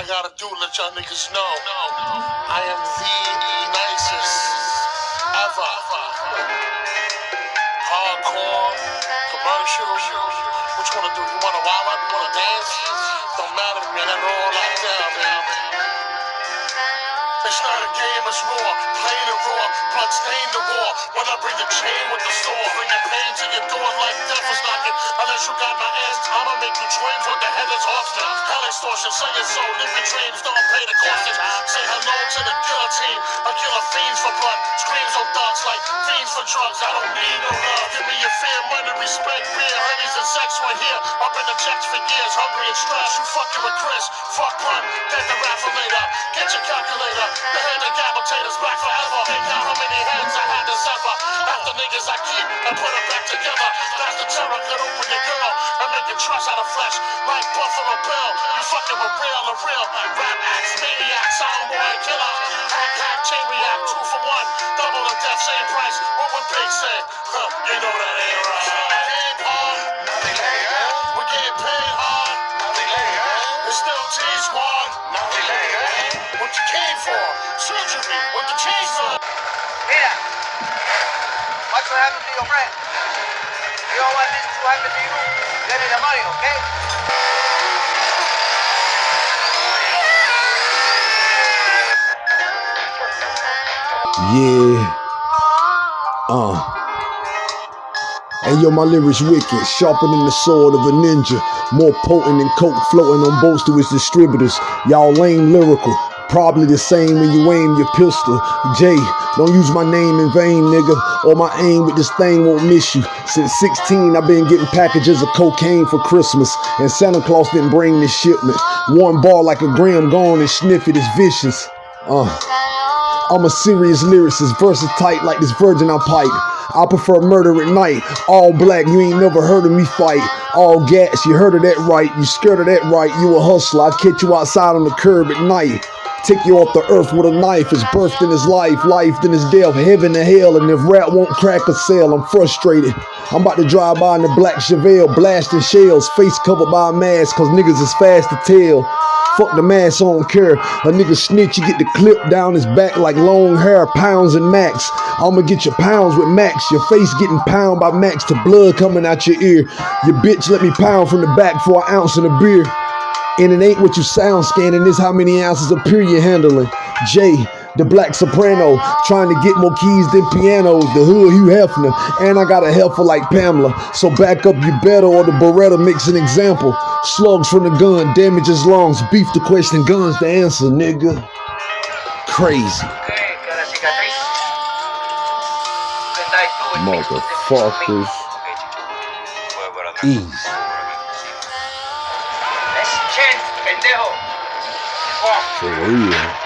I gotta do, let y'all niggas know. I am the nicest ever. Hardcore, commercial. What you wanna do? You wanna wild up? You wanna dance? Don't matter to me, I got it all locked down, man. It's not a game, it's raw. Plain and raw, blood stain the war. When I bring the chain with the sword, bring the pain to your door like death is knocking. You got my ass, I'ma make you twins with the head is hostage. Hell extortion, sell your soul, live your dreams, don't pay the cost. Say hello to the guillotine. I kill a fiends for blood, screams on thugs like fiends for drugs. I don't need no love. Give me your fear, money, respect, beer, honeys, and sex right here. I've been the checks for years, hungry and stressed. You fucking with Chris, fuck pun, get the raffle later. Get your calculator, the hand of gabatators back forever. Niggas I keep and put them back together. That's the terror, could open your girl and make you trust out of flesh like Buffalo Bill. You fucking with real and real. Rap acts, maniacs, soundboy killer. Hack, hack, chain react, two for one. Double the death, same price. What would Big say? Huh, you know that ain't right. Still T Squad. nothing. What you came for? Surgery with the chainsaw. Mira, watch to your friend. You don't want this to happen to you, money, okay? Yeah. Uh. And yo, my lyrics wicked, sharper than the sword of a ninja, more potent than coke floating on boats to its distributors. Y'all lame lyrical, probably the same when you aim your pistol. Jay, don't use my name in vain, nigga, or my aim with this thing won't miss you. Since 16, I've been getting packages of cocaine for Christmas, and Santa Claus didn't bring this shipment. One ball like a gram gone and sniff it is vicious. Uh. I'm a serious lyricist, verses tight like this virgin I pipe. I prefer murder at night. All black, you ain't never heard of me fight. All gas, you heard of that right. You scared of that right. You a hustler. I catch you outside on the curb at night. Take you off the earth with a knife. It's birth in his life, life then his death, heaven and hell. And if rap won't crack a sale, I'm frustrated. I'm about to drive by in the black Chevelle, blasting shells, face covered by a mask, cause niggas is fast to tell. Fuck the mask, I don't care. A nigga snitch, you get the clip down his back like long hair, pounds and max. I'ma get your pounds with max. Your face getting pound by max to blood coming out your ear. Your bitch let me pound from the back for an ounce in a beer. And it ain't what you sound scanning, it's how many ounces of beer you're handling. Jay, the black soprano, trying to get more keys than pianos. The hood Hugh Hefner, and I got a helper like Pamela. So back up you better, or the Beretta makes an example. Slugs from the gun, damages lungs. Beef the question, guns the answer, nigga. Crazy. Okay, que pendejo. Fuck.